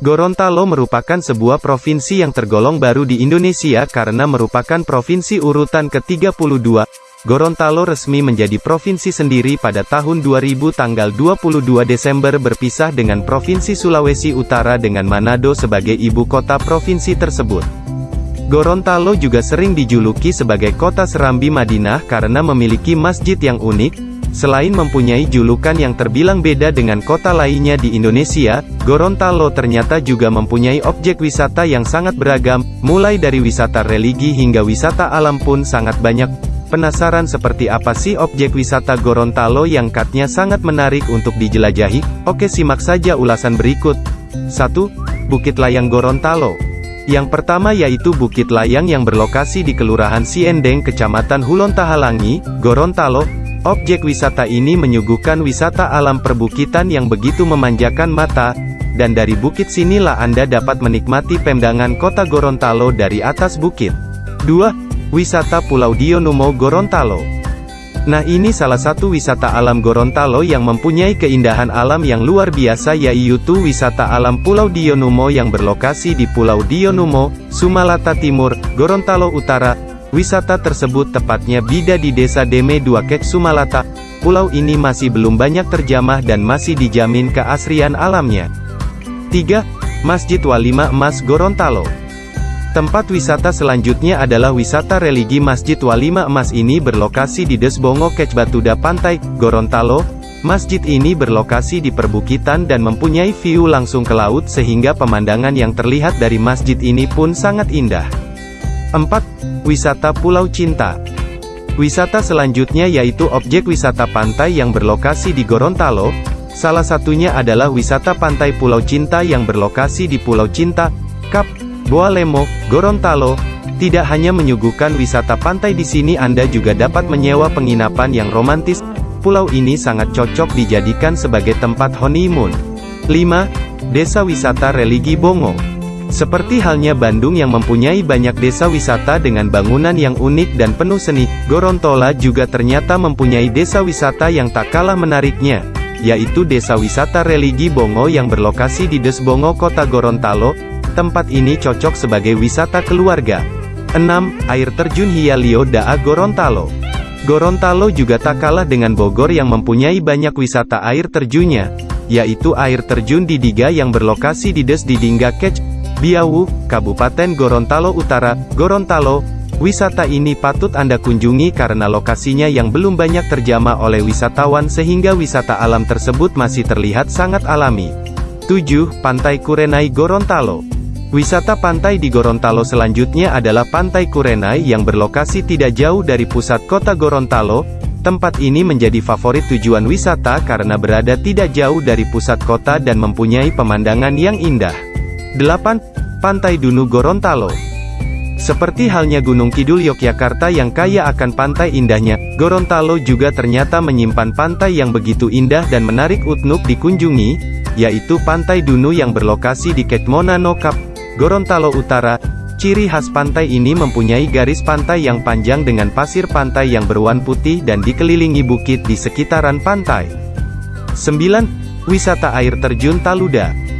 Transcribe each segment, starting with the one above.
Gorontalo merupakan sebuah provinsi yang tergolong baru di Indonesia karena merupakan provinsi urutan ke-32. Gorontalo resmi menjadi provinsi sendiri pada tahun 2000 tanggal 22 Desember berpisah dengan Provinsi Sulawesi Utara dengan Manado sebagai ibu kota provinsi tersebut. Gorontalo juga sering dijuluki sebagai kota Serambi Madinah karena memiliki masjid yang unik, Selain mempunyai julukan yang terbilang beda dengan kota lainnya di Indonesia, Gorontalo ternyata juga mempunyai objek wisata yang sangat beragam, mulai dari wisata religi hingga wisata alam pun sangat banyak. Penasaran seperti apa sih objek wisata Gorontalo yang katnya sangat menarik untuk dijelajahi? Oke simak saja ulasan berikut. 1. Bukit Layang Gorontalo yang pertama yaitu Bukit Layang yang berlokasi di Kelurahan Siendeng Kecamatan Hulontahalangi, Gorontalo, Objek wisata ini menyuguhkan wisata alam perbukitan yang begitu memanjakan mata, dan dari bukit sinilah Anda dapat menikmati pemandangan kota Gorontalo dari atas bukit. 2. Wisata Pulau Dionumo Gorontalo Nah ini salah satu wisata alam Gorontalo yang mempunyai keindahan alam yang luar biasa yaitu wisata alam Pulau Dionumo yang berlokasi di Pulau Dionumo, Sumalata Timur, Gorontalo Utara, Wisata tersebut tepatnya bida di desa Deme Dua Kek Sumalata. Pulau ini masih belum banyak terjamah dan masih dijamin keasrian alamnya. 3. Masjid Walima Emas Gorontalo Tempat wisata selanjutnya adalah wisata religi Masjid Walima Emas ini berlokasi di Desbongo Kecbatuda Pantai, Gorontalo. Masjid ini berlokasi di perbukitan dan mempunyai view langsung ke laut sehingga pemandangan yang terlihat dari masjid ini pun sangat indah. 4. Wisata Pulau Cinta Wisata selanjutnya yaitu objek wisata pantai yang berlokasi di Gorontalo, salah satunya adalah wisata pantai Pulau Cinta yang berlokasi di Pulau Cinta, Kap, Boalemo, Gorontalo. Tidak hanya menyuguhkan wisata pantai di sini Anda juga dapat menyewa penginapan yang romantis, pulau ini sangat cocok dijadikan sebagai tempat honeymoon. 5. Desa Wisata Religi Bongo seperti halnya Bandung yang mempunyai banyak desa wisata dengan bangunan yang unik dan penuh seni, Gorontola juga ternyata mempunyai desa wisata yang tak kalah menariknya, yaitu desa wisata religi Bongo yang berlokasi di Desbongo kota Gorontalo, tempat ini cocok sebagai wisata keluarga. 6. Air Terjun Hialio Daa Gorontalo Gorontalo juga tak kalah dengan Bogor yang mempunyai banyak wisata air terjunnya, yaitu air terjun di Diga yang berlokasi di Des Didingga Kec, Biawu, Kabupaten Gorontalo Utara, Gorontalo. Wisata ini patut Anda kunjungi karena lokasinya yang belum banyak terjamah oleh wisatawan sehingga wisata alam tersebut masih terlihat sangat alami. 7. Pantai Kurenai Gorontalo Wisata pantai di Gorontalo selanjutnya adalah Pantai Kurenai yang berlokasi tidak jauh dari pusat kota Gorontalo. Tempat ini menjadi favorit tujuan wisata karena berada tidak jauh dari pusat kota dan mempunyai pemandangan yang indah. 8. Pantai Dunu Gorontalo Seperti halnya Gunung Kidul Yogyakarta yang kaya akan pantai indahnya, Gorontalo juga ternyata menyimpan pantai yang begitu indah dan menarik untuk dikunjungi, yaitu Pantai Dunu yang berlokasi di Ketmona Nokap, Gorontalo Utara. Ciri khas pantai ini mempunyai garis pantai yang panjang dengan pasir pantai yang berwarna putih dan dikelilingi bukit di sekitaran pantai. 9. Wisata Air Terjun Taluda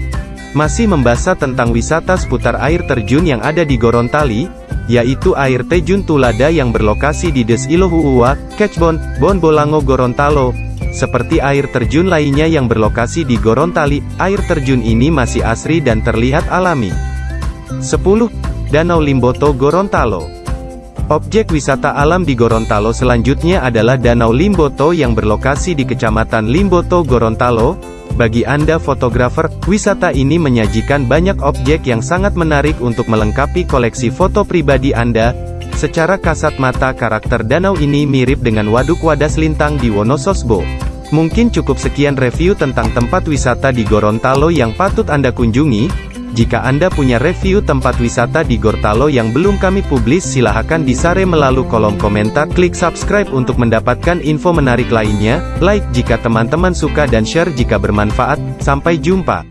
masih membahas tentang wisata seputar air terjun yang ada di Gorontali, yaitu air terjun Tulada yang berlokasi di Des Ilohuua, Kecbon, Bonbolango Gorontalo. Seperti air terjun lainnya yang berlokasi di Gorontali, air terjun ini masih asri dan terlihat alami. 10. Danau Limboto Gorontalo Objek wisata alam di Gorontalo selanjutnya adalah Danau Limboto yang berlokasi di Kecamatan Limboto Gorontalo, bagi Anda fotografer, wisata ini menyajikan banyak objek yang sangat menarik untuk melengkapi koleksi foto pribadi Anda. Secara kasat mata karakter danau ini mirip dengan Waduk Wadas Lintang di Wonososbo. Mungkin cukup sekian review tentang tempat wisata di Gorontalo yang patut Anda kunjungi. Jika Anda punya review tempat wisata di Gorontalo yang belum kami publis silahkan disare melalui kolom komentar. Klik subscribe untuk mendapatkan info menarik lainnya, like jika teman-teman suka dan share jika bermanfaat, sampai jumpa.